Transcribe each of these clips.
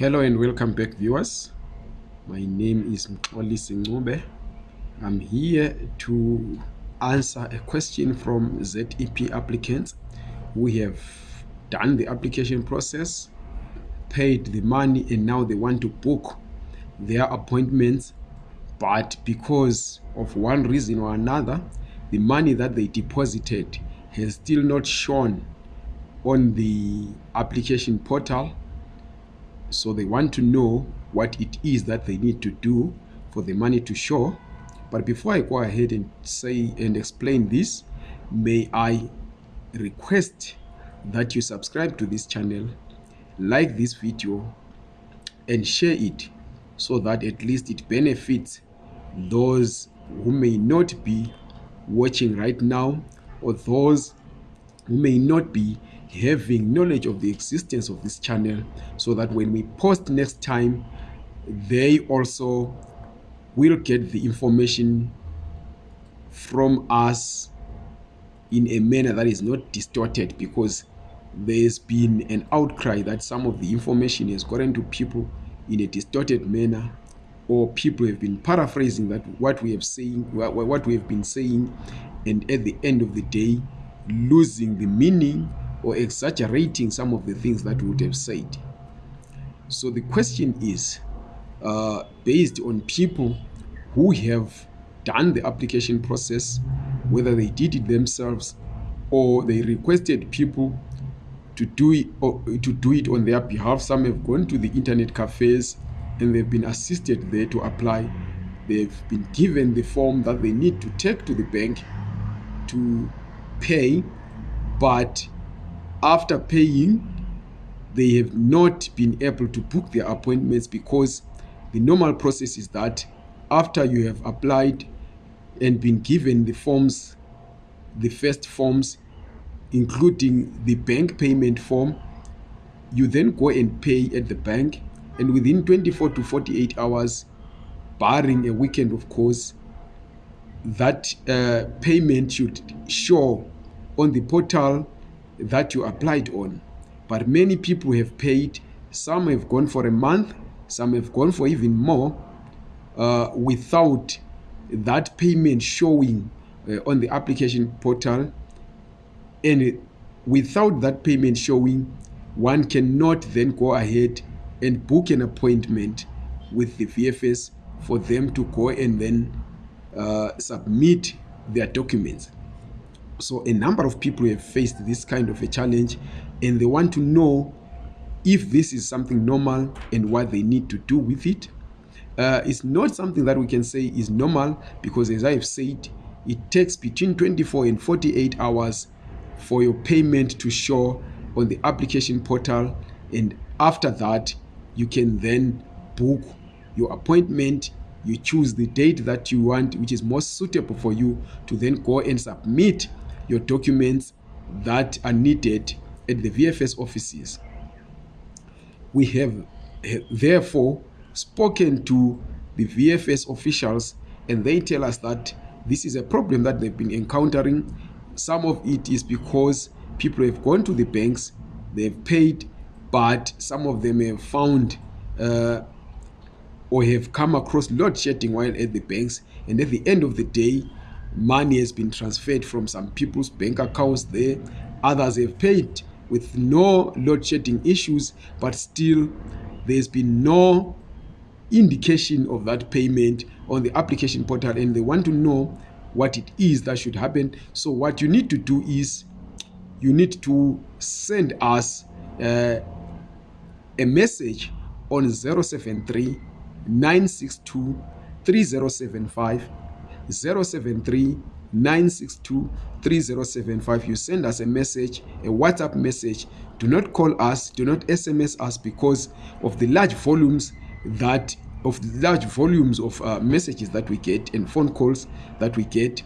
Hello and welcome back viewers. My name is Mxolisi Ncube. I'm here to answer a question from ZEP applicants who have done the application process, paid the money and now they want to book their appointments but because of one reason or another the money that they deposited has still not shown on the application portal so they want to know what it is that they need to do for the money to show. But before i go ahead and say and explain this may i request that you subscribe to this channel like this video and share it so that at least it benefits those who may not be watching right now or those who may not be having knowledge of the existence of this channel so that when we post next time they also will get the information from us in a manner that is not distorted because there's been an outcry that some of the information has gotten to people in a distorted manner or people have been paraphrasing that what we have saying what we have been saying and at the end of the day losing the meaning or exaggerating some of the things that would have said. So the question is uh, based on people who have done the application process whether they did it themselves or they requested people to do it or to do it on their behalf. Some have gone to the internet cafes and they've been assisted there to apply. They've been given the form that they need to take to the bank to pay but after paying they have not been able to book their appointments because the normal process is that after you have applied and been given the forms the first forms including the bank payment form you then go and pay at the bank. And within 24 to 48 hours barring a weekend of course that uh, payment should show on the portal that you applied on. But many people have paid. Some have gone for a month. Some have gone for even more uh, without that payment showing uh, on the application portal. And without that payment showing one cannot then go ahead and book an appointment with the vfs for them to go and then uh, submit their documents so a number of people have faced this kind of a challenge and they want to know if this is something normal and what they need to do with it. Uh, it's not something that we can say is normal because as i've said it takes between 24 and 48 hours for your payment to show on the application portal. And after that you can then book your appointment. You choose the date that you want which is most suitable for you to then go and submit your documents that are needed at the vfs offices. We have therefore spoken to the vfs officials and they tell us that this is a problem that they've been encountering. Some of it is because people have gone to the banks they've paid but some of them have found uh, or have come across load shedding while at the banks and at the end of the day money has been transferred from some people's bank accounts there. Others have paid with no load shedding issues but still there's been no indication of that payment on the application portal and they want to know what it is that should happen. So what you need to do is you need to send us uh, a message on 073 962 3075 073 962 3075 you send us a message a whatsapp message. Do not call us do not sms us because of the large volumes that of the large volumes of uh, messages that we get and phone calls that we get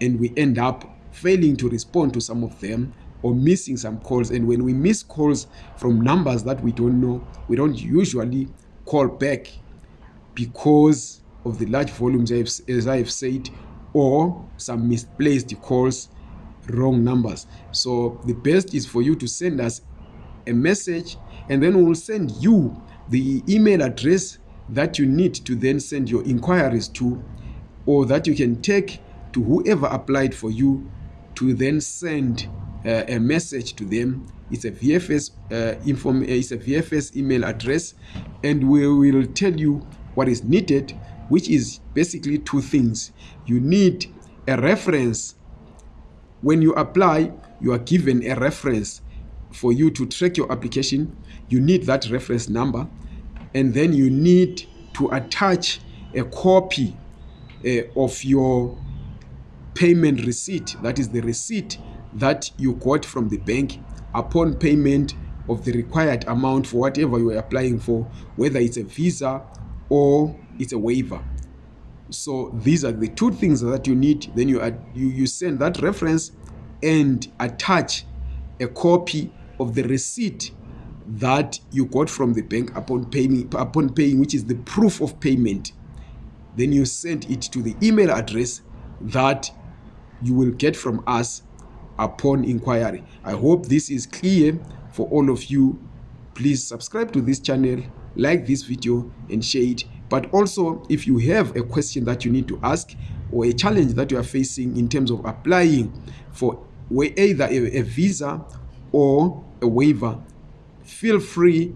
and we end up failing to respond to some of them or missing some calls. And when we miss calls from numbers that we don't know we don't usually call back because of the large volumes as i have said or some misplaced calls wrong numbers. So the best is for you to send us a message and then we will send you the email address that you need to then send your inquiries to or that you can take to whoever applied for you to then send uh, a message to them. It's a vfs uh, inform uh, it's a vfs email address and we will tell you what is needed which is basically two things. You need a reference. When you apply you are given a reference for you to track your application. You need that reference number. And then you need to attach a copy uh, of your payment receipt. That is the receipt that you got from the bank upon payment of the required amount for whatever you are applying for whether it's a visa or it's a waiver. So these are the two things that you need. Then you, add, you you send that reference and attach a copy of the receipt that you got from the bank upon paying upon paying which is the proof of payment. Then you send it to the email address that you will get from us upon inquiry. I hope this is clear for all of you. Please subscribe to this channel like this video and share it. But also if you have a question that you need to ask or a challenge that you are facing in terms of applying for either a, visa or a waiver feel free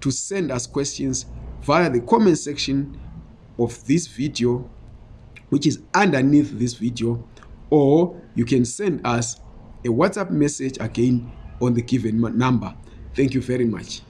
to send us questions via the comment section of this video which is underneath this video or you can send us a whatsapp message again on the given number. Thank you very much